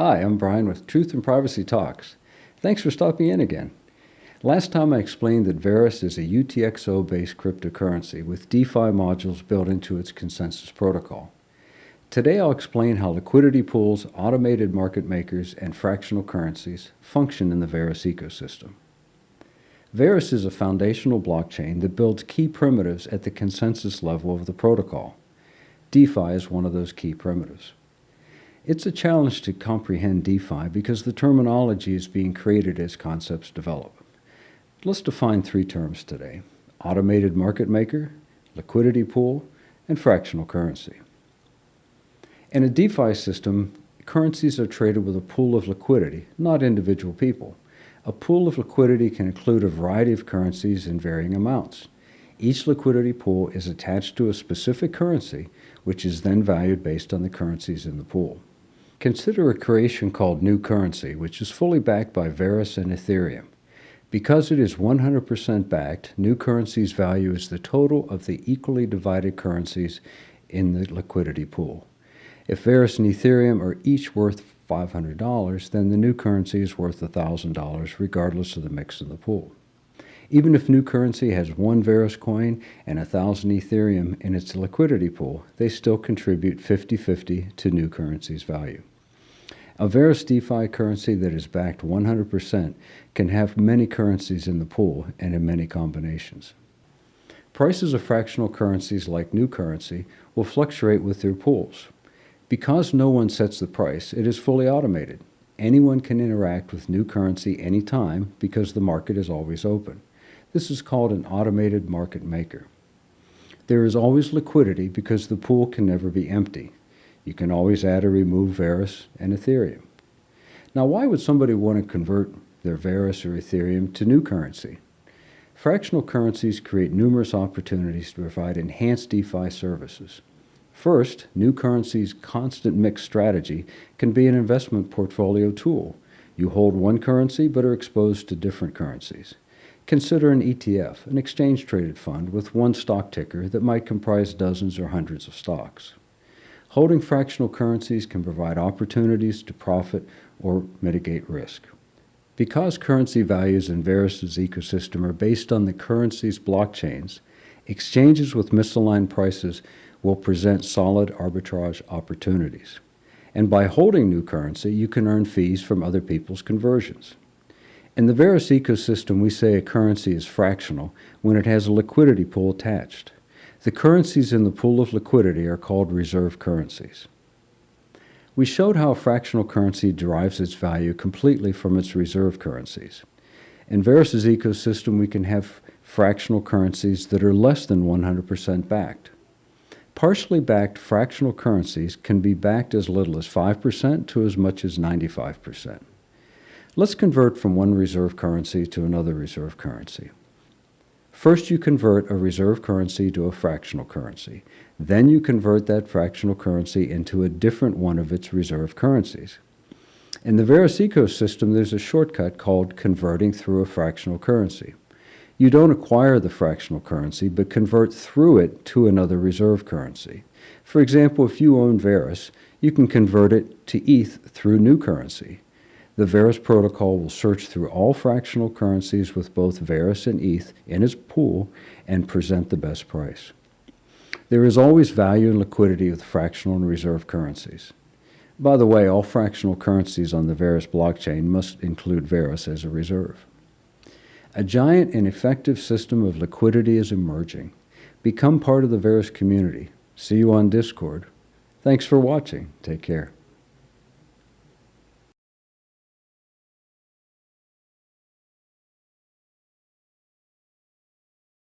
Hi, I'm Brian with Truth and Privacy Talks. Thanks for stopping in again. Last time I explained that Verus is a UTXO-based cryptocurrency with DeFi modules built into its consensus protocol. Today I'll explain how liquidity pools, automated market makers, and fractional currencies function in the Verus ecosystem. Verus is a foundational blockchain that builds key primitives at the consensus level of the protocol. DeFi is one of those key primitives. It's a challenge to comprehend DeFi because the terminology is being created as concepts develop. Let's define three terms today. Automated market maker, liquidity pool, and fractional currency. In a DeFi system, currencies are traded with a pool of liquidity, not individual people. A pool of liquidity can include a variety of currencies in varying amounts. Each liquidity pool is attached to a specific currency, which is then valued based on the currencies in the pool. Consider a creation called New Currency, which is fully backed by Verus and Ethereum. Because it is 100% backed, New Currency's value is the total of the equally divided currencies in the liquidity pool. If Verus and Ethereum are each worth $500, then the new currency is worth $1,000 regardless of the mix in the pool. Even if new currency has one Verus coin and 1,000 Ethereum in its liquidity pool, they still contribute 50-50 to new currency's value. A Verus DeFi currency that is backed 100% can have many currencies in the pool and in many combinations. Prices of fractional currencies like new currency will fluctuate with their pools. Because no one sets the price, it is fully automated. Anyone can interact with new currency anytime because the market is always open. This is called an automated market maker. There is always liquidity because the pool can never be empty. You can always add or remove Verus and Ethereum. Now, why would somebody want to convert their Verus or Ethereum to new currency? Fractional currencies create numerous opportunities to provide enhanced DeFi services. First, new currency's constant mix strategy can be an investment portfolio tool. You hold one currency but are exposed to different currencies. Consider an ETF, an exchange-traded fund with one stock ticker that might comprise dozens or hundreds of stocks. Holding fractional currencies can provide opportunities to profit or mitigate risk. Because currency values in Verus's ecosystem are based on the currency's blockchains, exchanges with misaligned prices will present solid arbitrage opportunities. And by holding new currency, you can earn fees from other people's conversions. In the Verus ecosystem, we say a currency is fractional when it has a liquidity pool attached. The currencies in the pool of liquidity are called reserve currencies. We showed how a fractional currency derives its value completely from its reserve currencies. In Verus's ecosystem, we can have fractional currencies that are less than 100% backed. Partially backed fractional currencies can be backed as little as 5% to as much as 95%. Let's convert from one reserve currency to another reserve currency. First, you convert a reserve currency to a fractional currency. Then you convert that fractional currency into a different one of its reserve currencies. In the Verus ecosystem, there's a shortcut called converting through a fractional currency. You don't acquire the fractional currency, but convert through it to another reserve currency. For example, if you own Verus, you can convert it to ETH through new currency. The Verus protocol will search through all fractional currencies with both Verus and ETH in its pool and present the best price. There is always value and liquidity with fractional and reserve currencies. By the way, all fractional currencies on the Verus blockchain must include Verus as a reserve. A giant and effective system of liquidity is emerging. Become part of the Verus community. See you on Discord. Thanks for watching. Take care.